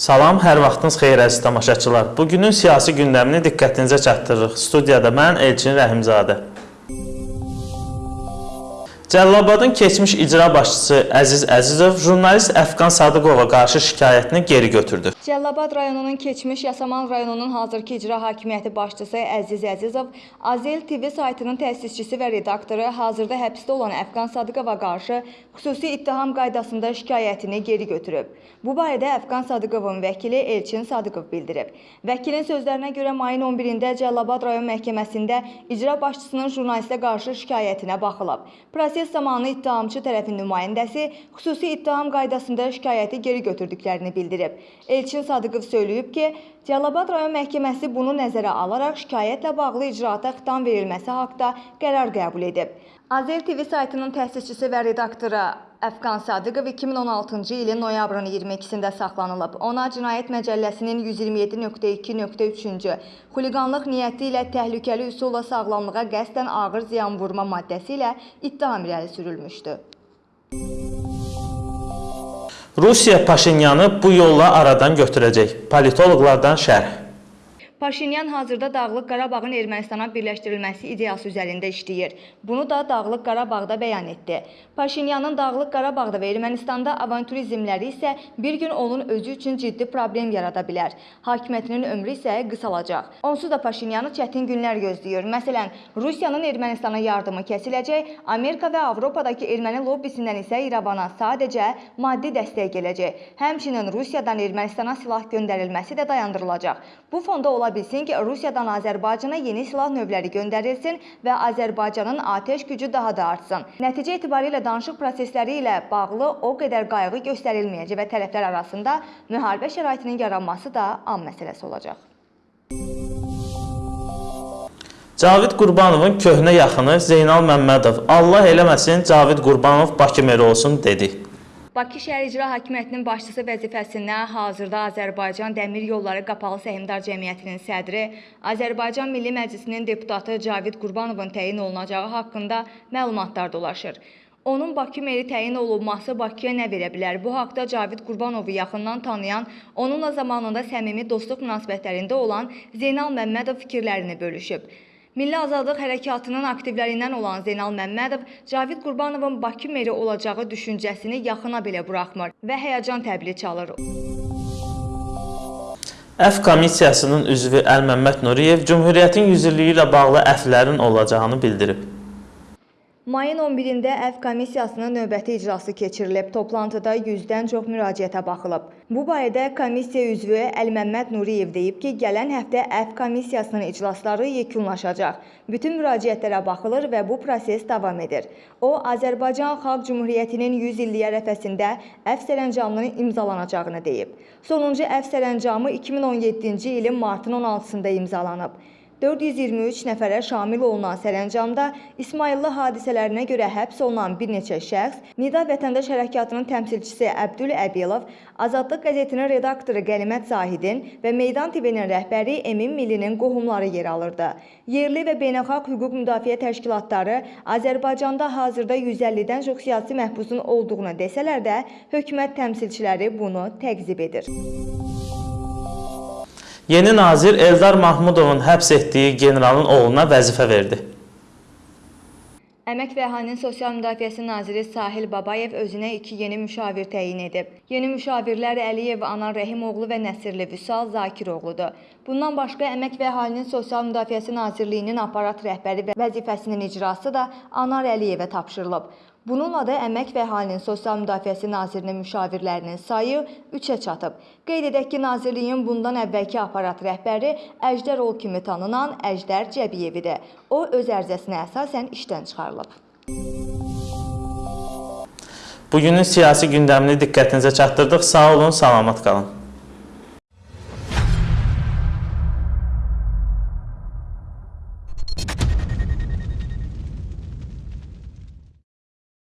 Salam, hər vaxtınız xeyir əziz tamaşaçılar. Bugünün siyasi gündəmini diqqətinizə çatdırırıq. Studiyada mən Elçin Rəhimzadə. Cəllabadın keçmiş icra başçısı Əziz Əzizov jurnalist Əfqan Sadıqova qarşı şikayətini geri götürdü. Cəllabad rayonunun keçmiş Yasamal rayonunun hazırki icra hakimiyyəti başçısı Əziz Əzizov, Azel TV saytının təsisçisi və redaktoru hazırda həbsdə olan Əfqan Sadıqova qarşı xüsusi ittiham qaydasında şikayətini geri götürüb. Bu barədə Əfqan Sadıqovun vəkili Elçin Sadıqov bildirib. Vəkilin sözlərinə görə mayın 11-də Cəllabad rayon məhkəməsində icra başçısının jurnalistə qarşı şikayətinə baxılıb. Proses zamanı ittihamçı tərəfin nümayəndəsi xüsusi ittiham qaydasında şikayəti geri götürdüklərini bildirib. Elçin Sadıqov söyləyib ki, Cəlilabad rayon məhkəməsi bunu nəzərə alaraq şikayətlə bağlı icraata xitam verilməsi haqqında qərar qəbul edib. Azel TV saytının təsisçisi və redaktoru Əfqan Sadıqov 2016-cı ilin noyabrın 22-sində saxlanılıb. Ona Cinayət Məcəlləsinin 127.2.3-cü xuliqanlıq niyyəti ilə təhlükəli üsulla sağlamlığa qəsdən ağır ziyan vurma maddəsi ilə ittiham irəli sürülmüşdü. Rusiya Paşinyanı bu yolla aradan götürəcək. Politoloqlardan şərh. Paşinyan hazırda Dağlıq Qarabağın Ermənistana birləşdirilməsi ideyası üzərində işləyir. Bunu da Dağlıq Qarabağda bəyan etdi. Paşinyanın Dağlıq Qarabağda və Ermənistanda avanturizmləri isə bir gün onun özü üçün ciddi problem yarada bilər. Hakimiyyətinin ömrü isə qısalacaq. Onsuz da Paşinyanı çətin günlər gözləyir. Məsələn, Rusiyanın Ermənistana yardımı kəsiləcək, Amerika və Avropadakı erməni lobbisindən isə İrəvana sadəcə maddi dəstək gələcək. Həmçinin Rusiyadan Ermənistana silah göndərilməsi də dayandırılacaq. Bu fonda ola bilsin ki, Rusiyadan Azərbaycana yeni silah növləri göndərilsin və Azərbaycanın atəş gücü daha da artsın. Nəticə etibarilə danışıq prosesləri ilə bağlı o qədər qayğı göstərilməyəcək və tərəflər arasında müharibə şəraitinin yaranması da an məsələsi olacaq. Cavid Qurbanovun köhnə yaxını Zeynal Məmmədov Allah eləməsin Cavid Qurbanov Bakı meri olsun dedi. Bakı şəhər icra hakimiyyətinin başçısı vəzifəsinə hazırda Azərbaycan Dəmir Yolları Qapalı Səhmdar Cəmiyyətinin sədri, Azərbaycan Milli Məclisinin deputatı Cavid Qurbanovun təyin olunacağı haqqında məlumatlar dolaşır. Onun Bakı meri təyin olunması Bakıya nə verə bilər? Bu haqda Cavid Qurbanovu yaxından tanıyan, onunla zamanında səmimi dostluq münasibətlərində olan Zeynal Məmmədov fikirlərini bölüşüb. Milli Azadlıq Hərəkatının aktivlərindən olan Zeynal Məmmədov Cavid Qurbanovun Bakı meri olacağı düşüncəsini yaxına belə buraxmır və həyəcan təbili çalır. Əf komissiyasının üzvü Əlməmməd Nuriyev Cümhuriyyətin 100 illiyi ilə bağlı əflərin olacağını bildirib. Mayın 11-də Əf komissiyasının növbəti icrası keçirilib. Toplantıda 100-dən çox müraciətə baxılıb. Bu barədə komissiya üzvü Əlməmməd Nuriyev deyib ki, gələn həftə Əf komissiyasının iclasları yekunlaşacaq. Bütün müraciətlərə baxılır və bu proses davam edir. O, Azərbaycan Xalq Cümhuriyyətinin 100 illiyi ərəfəsində Əf sərəncamının imzalanacağını deyib. Sonuncu Əf sərəncamı 2017-ci ilin martın 16-sında imzalanıb. 423 nəfərə şamil olunan sərəncamda İsmayıllı hadisələrinə görə həbs olunan bir neçə şəxs, Nida Vətəndaş Hərəkatının təmsilçisi Əbdül Əbilov, Azadlıq qəzetinin redaktoru Qənimət Zahidin və Meydan TV-nin rəhbəri Emin Millinin qohumları yer alırdı. Yerli və beynəlxalq hüquq müdafiə təşkilatları Azərbaycanda hazırda 150-dən çox siyasi məhbusun olduğunu desələr də, hökumət təmsilçiləri bunu təqzib edir. Yeni nazir Eldar Mahmudovun həbs etdiyi generalın oğluna vəzifə verdi. Əmək və Əhalinin Sosial Müdafiəsi naziri Sahil Babayev özünə iki yeni müşavir təyin edib. Yeni müşavirlər Əliyev Anar Rəhimoğlu və Nəsirli Vüsal Zakiroğludur. Bundan başqa Əmək və Əhalinin Sosial Müdafiəsi Nazirliyinin aparat rəhbəri və vəzifəsinin icrası da Anar Əliyevə tapşırılıb. Bununla da Əmək və Əhalinin Sosial Müdafiəsi Nazirinin müşavirlərinin sayı 3-ə çatıb. Qeyd edək ki, Nazirliyin bundan əvvəlki aparat rəhbəri Əjdər Ol kimi tanınan Əjdər Cəbiyevidir. O, öz ərizəsinə əsasən işdən çıxarılıb. Bugünün siyasi gündəmini diqqətinizə çatdırdıq. Sağ olun, salamat qalın.